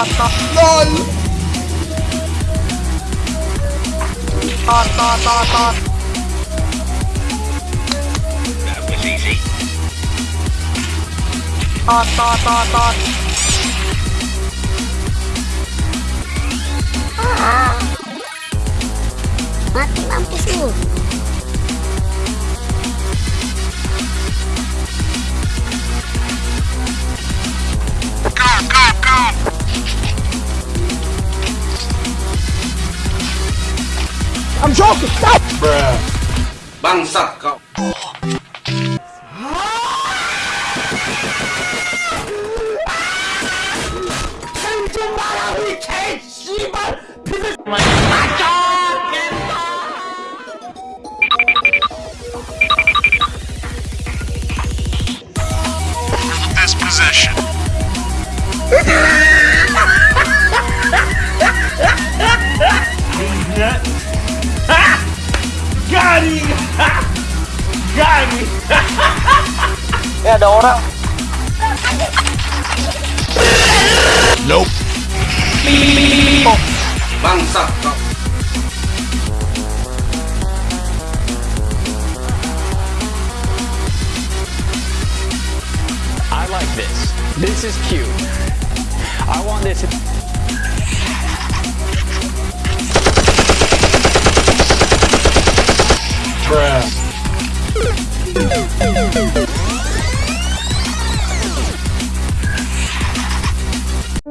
Toto LOL Toto Toto Mati mampus lu. I'm joking. Stop. Bangsat kau. Eh ada orang Nope. Bangsat kau. I like this. This is cute. I want this.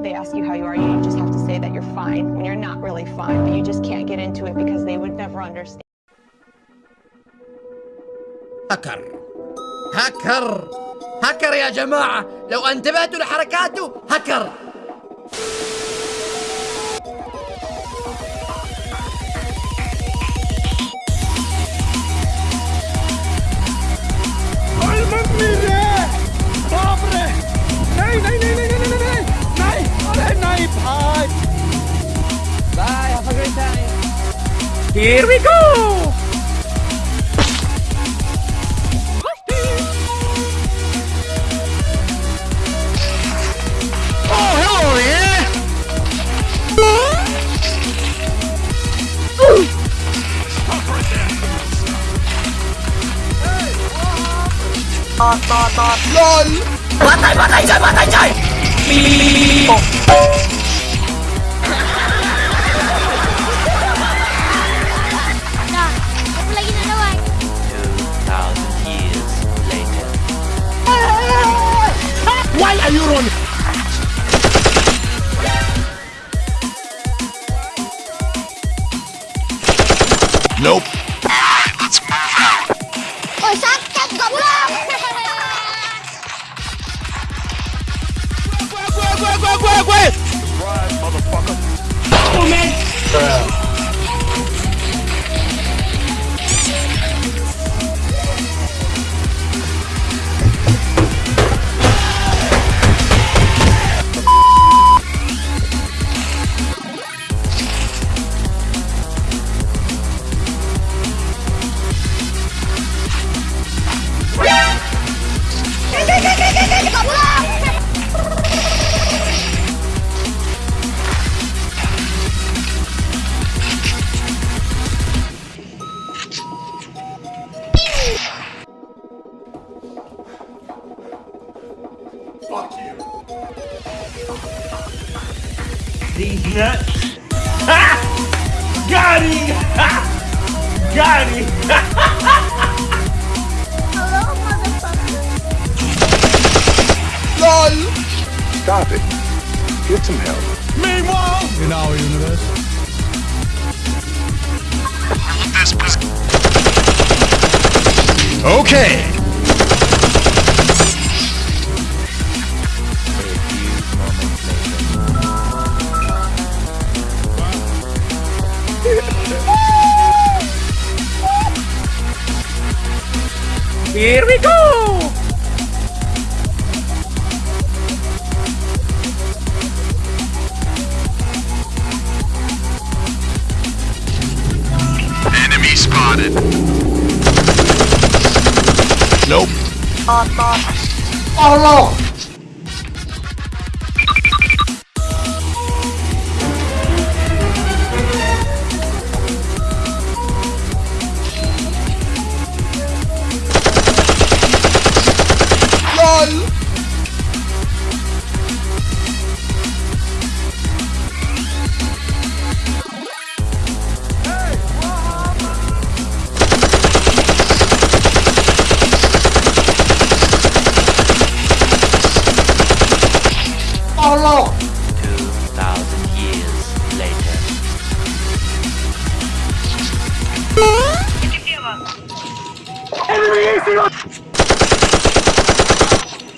They ask you how you are, you just have to say that you're fine when you're not really fine, but you just can't get into it because they would never understand. هكر هكر هكر يا جماعة لو انتبهتوا لحركاته هكر Here we go LOL Patay patay dyan patay dyan Dah, aku lagi nak lawan. 2,000 years later. Why are you running? Nope. Kau These nuts. Ha! Got him! Ha! Got him! Hello, motherfucker. LOL Stop it. Get some help. Meanwhile, In our universe. This position. Okay. Here we go Enemy spotted. Nope. Tọt tọt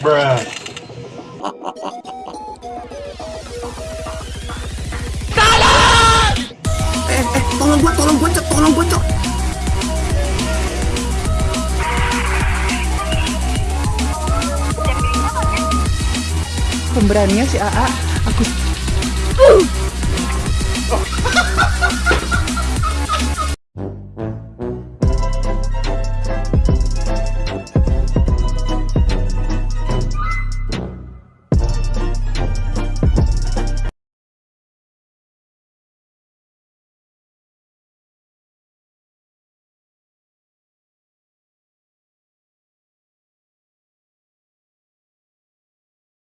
Bruh. Eh, eh, tolong gua, tolong gua. Tolong gua, Cok. Pemberaninya si AA, aku